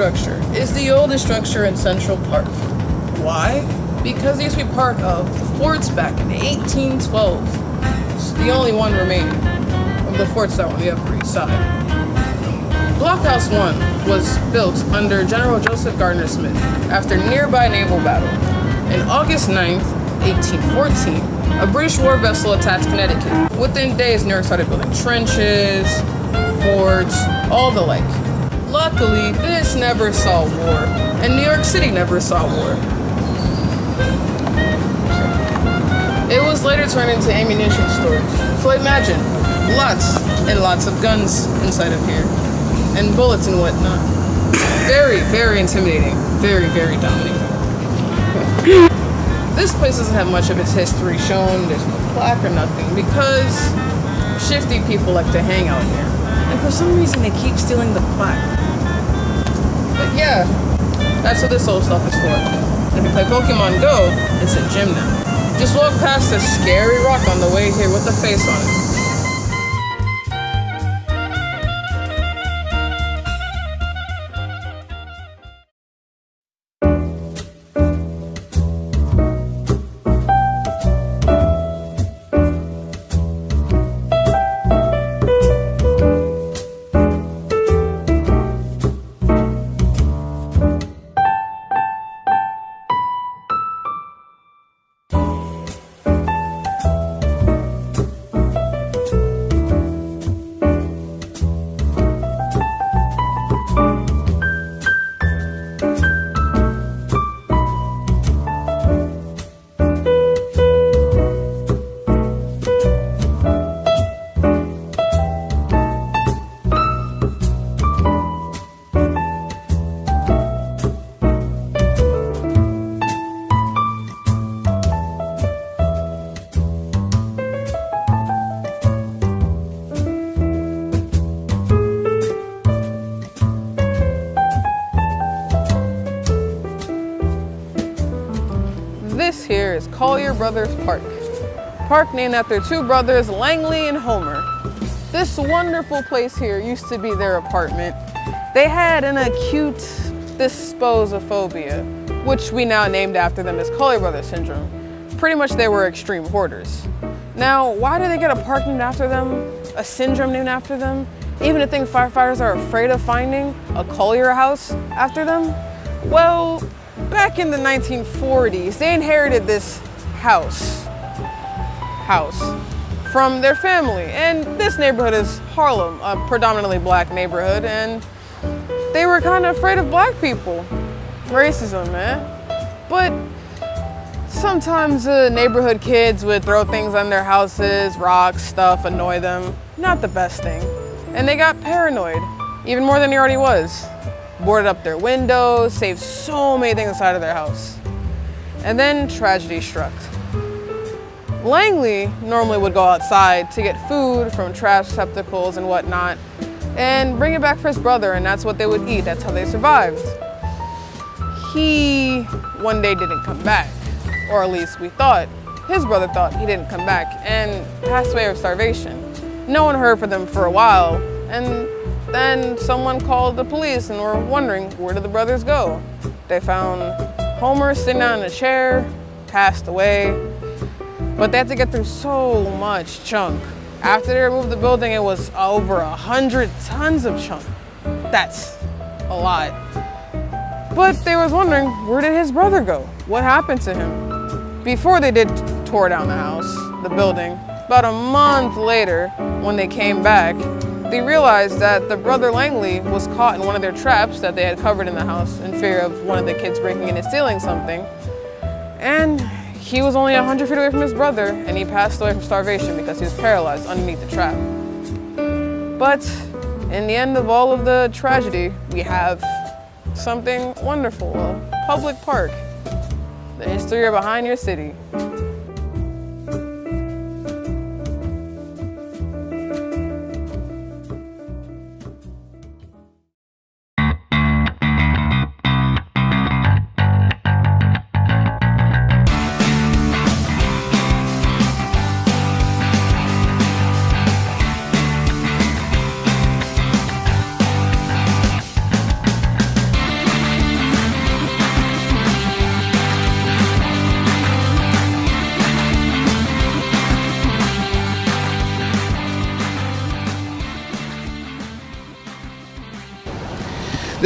is the oldest structure in Central Park. Why? Because it used to be part of the forts back in 1812. It's the only one remaining of the forts that were on the Upper East Side. Blockhouse 1 was built under General Joseph Gardner Smith after nearby naval battle. In August 9th, 1814, a British war vessel attacked Connecticut. Within days, New York started building trenches, forts, all the like. Luckily, this never saw war, and New York City never saw war. It was later turned into ammunition storage. So imagine, lots and lots of guns inside of here, and bullets and whatnot. Very, very intimidating. Very, very dominating. this place doesn't have much of its history shown. There's no plaque or nothing because shifty people like to hang out here. And for some reason, they keep stealing the plaque. Yeah, that's what this old stuff is for. If you play Pokemon Go, it's a gym now. Just walk past a scary rock on the way here with a face on it. Brothers Park. Park named after two brothers, Langley and Homer. This wonderful place here used to be their apartment. They had an acute disposophobia, which we now named after them as Collyer Brothers syndrome. Pretty much they were extreme hoarders. Now, why do they get a park named after them? A syndrome named after them? Even a thing firefighters are afraid of finding, a Collyer house after them? Well, back in the 1940s, they inherited this house, house, from their family. And this neighborhood is Harlem, a predominantly black neighborhood, and they were kind of afraid of black people. Racism, man. But sometimes the neighborhood kids would throw things on their houses, rocks, stuff, annoy them. Not the best thing. And they got paranoid, even more than he already was boarded up their windows, saved so many things inside of their house. And then tragedy struck. Langley normally would go outside to get food from trash receptacles and whatnot and bring it back for his brother and that's what they would eat. That's how they survived. He one day didn't come back, or at least we thought. His brother thought he didn't come back and passed away of starvation. No one heard from them for a while and then someone called the police and were wondering where did the brothers go. They found Homer sitting down in a chair, passed away, but they had to get through so much chunk. After they removed the building, it was over a hundred tons of chunk. That's a lot. But they was wondering, where did his brother go? What happened to him? Before they did tore down the house, the building, about a month later, when they came back, they realized that the brother Langley was caught in one of their traps that they had covered in the house in fear of one of the kids breaking in and stealing something. And he was only 100 feet away from his brother and he passed away from starvation because he was paralyzed underneath the trap. But in the end of all of the tragedy, we have something wonderful, a public park, the history behind your city.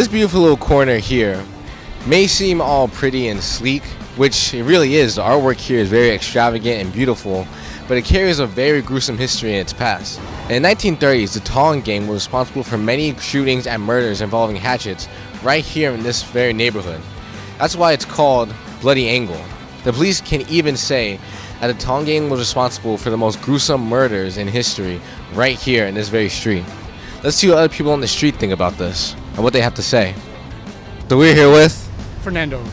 This beautiful little corner here may seem all pretty and sleek, which it really is. The artwork here is very extravagant and beautiful, but it carries a very gruesome history in its past. In the 1930s, the Tong gang was responsible for many shootings and murders involving hatchets right here in this very neighborhood. That's why it's called Bloody Angle. The police can even say that the Tong gang was responsible for the most gruesome murders in history right here in this very street. Let's see what other people on the street think about this and what they have to say. So we're here with Fernando.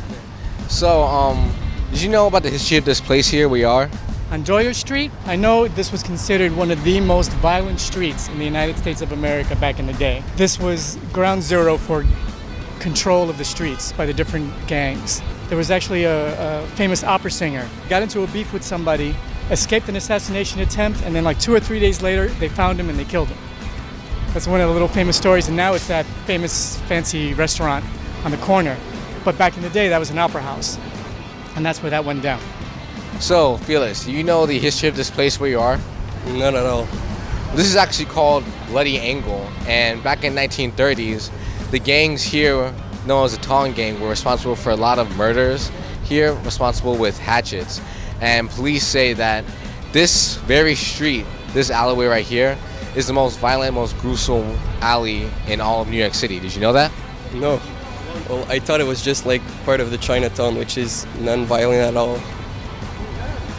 So, um, did you know about the history of this place here we are? On Doyers Street, I know this was considered one of the most violent streets in the United States of America back in the day. This was ground zero for control of the streets by the different gangs. There was actually a, a famous opera singer, got into a beef with somebody, escaped an assassination attempt, and then like two or three days later, they found him and they killed him. That's one of the little famous stories, and now it's that famous fancy restaurant on the corner. But back in the day, that was an opera house, and that's where that went down. So, Felix, do you know the history of this place where you are? No, no, no. This is actually called Bloody Angle, and back in 1930s, the gangs here, known as the Tong Gang, were responsible for a lot of murders here, responsible with hatchets. And police say that this very street, this alleyway right here, is the most violent, most gruesome alley in all of New York City. Did you know that? No. Well, I thought it was just like part of the Chinatown, which is non-violent at all.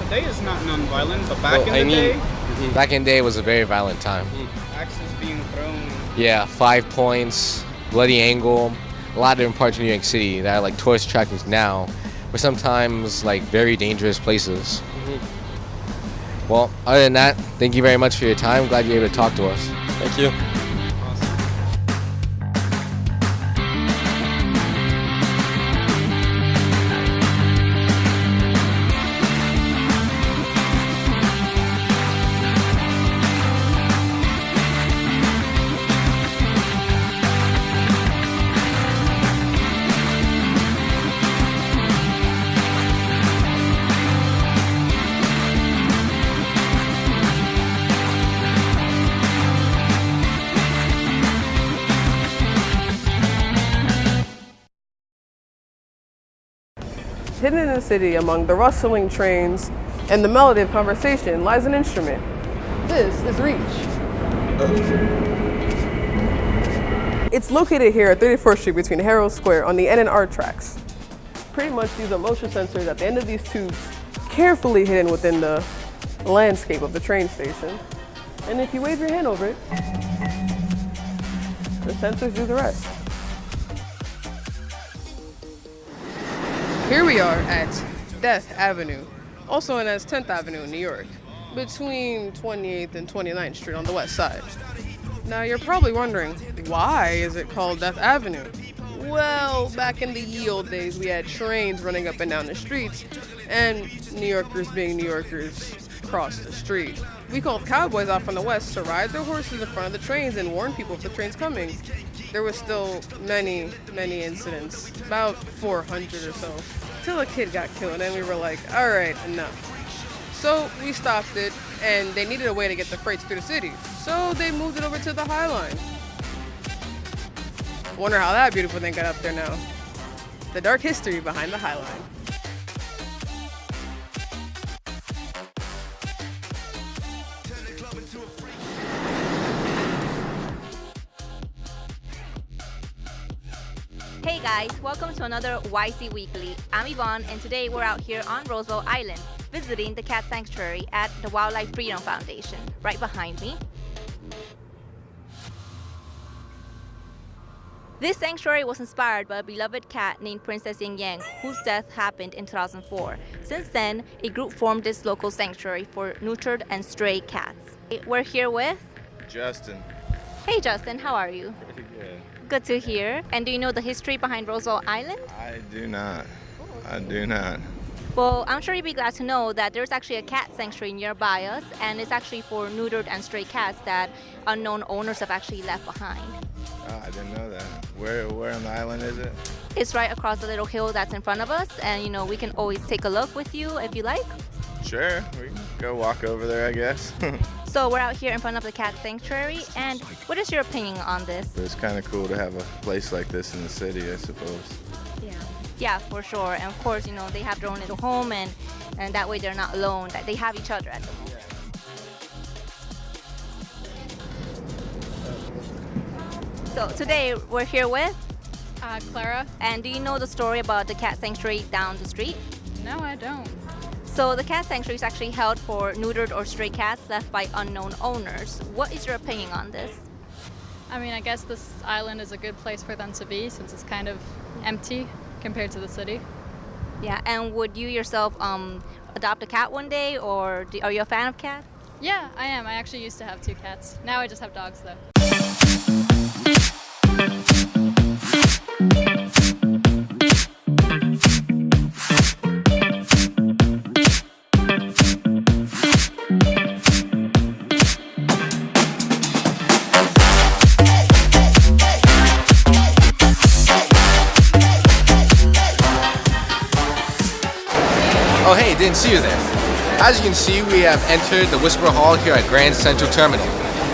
Today is not non-violent, but back Well, in I the mean- day, mm-hmm. Back in the day, was a very violent time. Mm. axes being thrown. Yeah, Five Points, Bloody Angle, a lot of different parts of New York City that are like tourist attractions now, but sometimes like very dangerous places. Mm-hmm. Well, other than that, thank you very much for your time. Glad you're able to talk to us. Thank you. City among the rustling trains and the melody of conversation lies an instrument. This is Reach. It's located here at 34th Street between Herald Square on the N and R tracks. Pretty much these are motion sensors at the end of these tubes, carefully hidden within the landscape of the train station. And if you wave your hand over it, the sensors do the rest. Here we are at Death Avenue, also known as 10th Avenue in New York, between 28th and 29th Street on the west side. Now you're probably wondering, why is it called Death Avenue? Well, back in the ye old days, we had trains running up and down the streets, and New Yorkers being New Yorkers crossed the street. We called cowboys out from the west to ride their horses in front of the trains and warn people if the train's coming. There was still many, many incidents, about 400 or so, till a kid got killed, and we were like, all right, enough. So we stopped it, and they needed a way to get the freights through the city. So they moved it over to the High Line. Wonder how that beautiful thing got up there now. The dark history behind the High Line. Hey guys, welcome to another YC Weekly. I'm Yvonne, and today we're out here on Roosevelt Island visiting the cat sanctuary at the Wildlife Freedom Foundation, right behind me. This sanctuary was inspired by a beloved cat named Princess Yang Yang, whose death happened in 2004. Since then, a group formed this local sanctuary for neutered and stray cats. We're here with. Justin. Hey Justin, how are you? Pretty good. Good to hear. And do you know the history behind Roosevelt Island? I do not. I do not. Well, I'm sure you'd be glad to know that there's actually a cat sanctuary nearby us, and it's actually for neutered and stray cats that unknown owners have actually left behind. Oh, I didn't know that. Where where on the island is it? It's right across the little hill that's in front of us, and you know, we can always take a look with you if you like. Sure. We can go walk over there, I guess. So we're out here in front of the cat sanctuary, and what is your opinion on this? It's kind of cool to have a place like this in the city, I suppose. Yeah. Yeah, for sure. And of course, you know, they have their own little home and and that way they're not alone. That they have each other at the moment. So today we're here with Uh, Clara? and do you know the story about the cat sanctuary down the street? No, I don't. So the cat sanctuary is actually held for neutered or stray cats left by unknown owners. What is your opinion on this? I mean, I guess this island is a good place for them to be since it's kind of empty compared to the city. Yeah, and would you yourself um, adopt a cat one day, or do, are you a fan of cats? Yeah, I am. I actually used to have two cats. Now I just have dogs, though. Oh see you there. As you can see, we have entered the Whisper Hall here at Grand Central Terminal.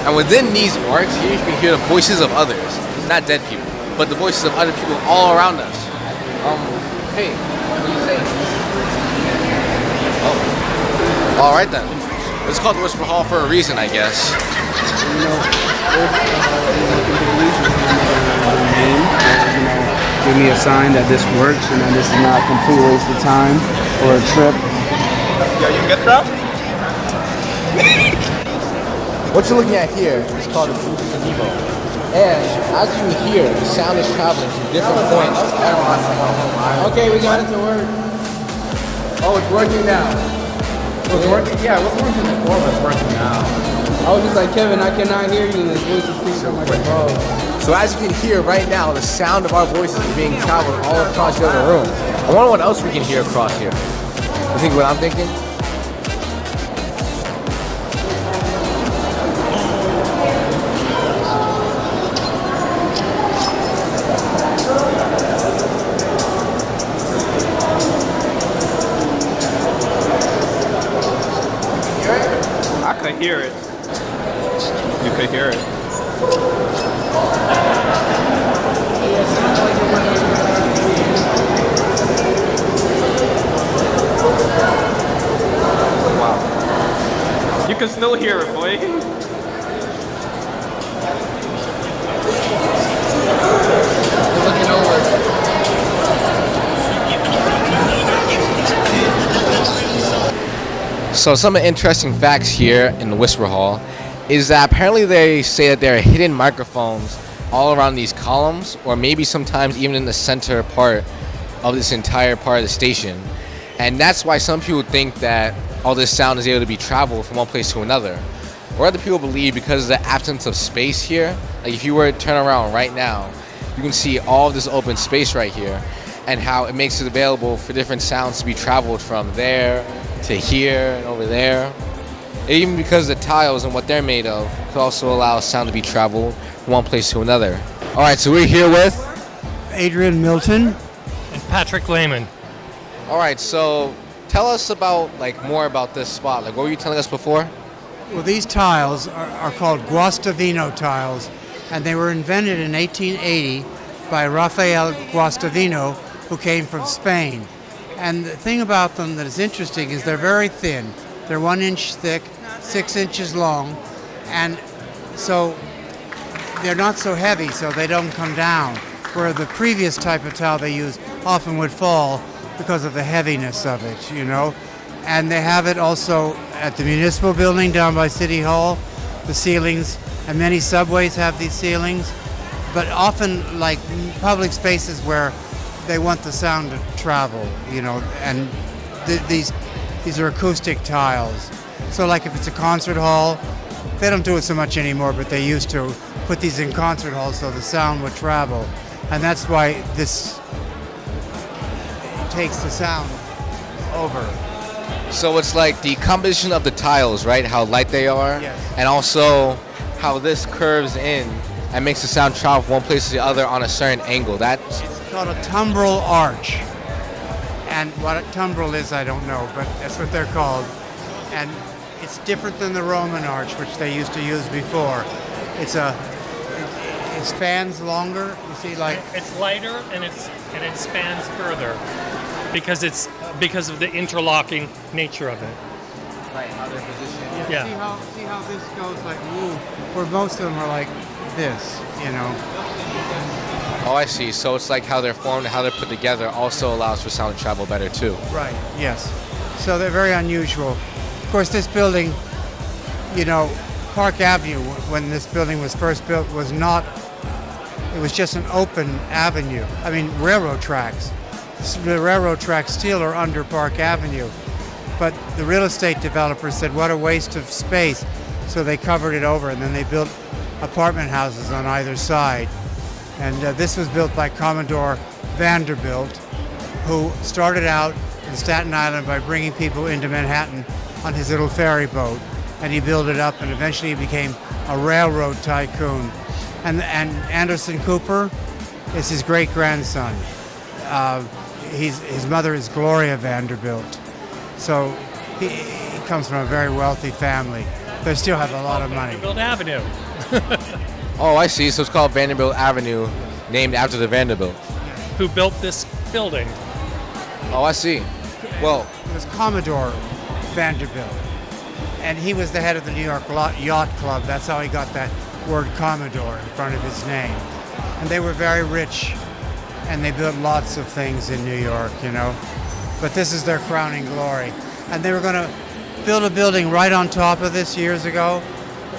And within these arcs, here you can hear the voices of others. Not dead people, but the voices of other people all around us. Um, hey, what do you say? Oh. Alright then. It's called the Whisper Hall for a reason, I guess. give me a sign that this works and that this is not a complete waste of time or a trip. Yeah, you get that? What you're looking at here is called a Fuji Nebo. And as you hear, the sound is traveling to different points. Okay, we got it to work. Oh, it's working now. It was working, yeah, it was working before, but it's working now. I was just like, Kevin, I cannot hear you, and his voice is speaking like a. So as you can hear right now, the sound of our voices is being traveled all across the other room. I wonder what else we can hear across here. You think what I'm thinking? Can still hear it, boy. So some interesting facts here in the Whisper Hall is that apparently they say that there are hidden microphones all around these columns or maybe sometimes even in the center part of this entire part of the station. And that's why some people think that all this sound is able to be traveled from one place to another. Or other people believe because of the absence of space here, like if you were to turn around right now, you can see all of this open space right here and how it makes it available for different sounds to be traveled from there to here and over there. Even because the tiles and what they're made of could also allow sound to be traveled from one place to another. All right, so we're here with. Adrian Milton. and Patrick Lehman. All right, so tell us about like more about this spot. Like, what were you telling us before? Well, these tiles are, are called Guastavino tiles, and they were invented in 1880 by Rafael Guastavino, who came from Spain. And the thing about them that is interesting is they're very thin. They're one inch thick, six inches long, and so they're not so heavy, so they don't come down. Where the previous type of tile they use often would fall because of the heaviness of it, you know. And they have it also at the municipal building down by City Hall, the ceilings, and many subways have these ceilings. But often, like public spaces where they want the sound to travel, you know, and th- these these are acoustic tiles. So, like if it's a concert hall, they don't do it so much anymore, but they used to put these in concert halls so the sound would travel, and that's why this takes the sound over. So it's like the composition of the tiles, right? How light they are, Yes. and also how this curves in and makes the sound travel from one place to the other on a certain angle. That It's called a timbrel arch. And what a timbrel is, I don't know, but that's what they're called. And it's different than the Roman arch, which they used to use before. It's a, it, it spans longer. You see, like It's lighter and it's and it spans further because it's because of the interlocking nature of it. Right, how they're positioned. Yeah. See how see how this goes like woo, where most of them are like this, you know. Oh, I see. So it's like how they're formed and how they're put together also allows for sound to travel better too. Right. Yes. So they're very unusual. Of course, this building, you know, Park Avenue, when this building was first built, was not. It was just an open avenue. I mean, railroad tracks. The railroad tracks still are under Park Avenue, but the real estate developers said, "What a waste of space," so they covered it over, and then they built apartment houses on either side. And uh, this was built by Commodore Vanderbilt, who started out in Staten Island by bringing people into Manhattan on his little ferry boat. And he built it up and eventually he became a railroad tycoon. And, and Anderson Cooper is his great grandson. Uh, he's, his mother is Gloria Vanderbilt. So he, he comes from a very wealthy family. They still have a lot of money. Vanderbilt Avenue. Oh, I see. So it's called Vanderbilt Avenue, named after the Vanderbilt. Who built this building? Oh, I see. Well, It was Commodore Vanderbilt. And he was the head of the New York Yacht Club. That's how he got that word Commodore in front of his name. And they were very rich. And they built lots of things in New York, you know. But this is their crowning glory. And they were going to build a building right on top of this years ago,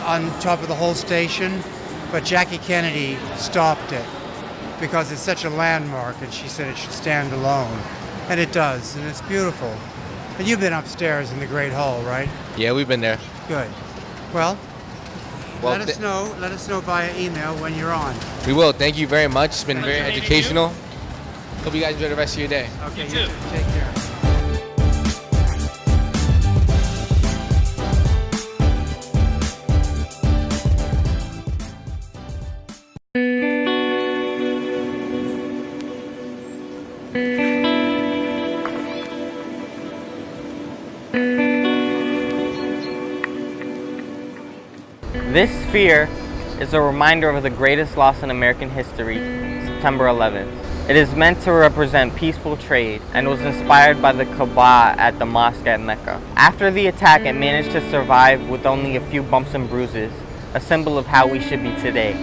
on top of the whole station. But Jackie Kennedy stopped it because it's such a landmark, and she said it should stand alone. And it does, and it's beautiful. And you've been upstairs in the Great Hall, right? yeah, we've been there. Good. Well, Well, let us know. Let us know via email when you're on. We will. Thank you very much. It's been very Nice meeting educational. Hope you guys enjoy the rest of your day. Okay. You too. Take care. Sphere is a reminder of the greatest loss in American history, September 11th. It is meant to represent peaceful trade and was inspired by the Kaaba at the mosque at Mecca. After the attack, it managed to survive with only a few bumps and bruises, a symbol of how we should be today.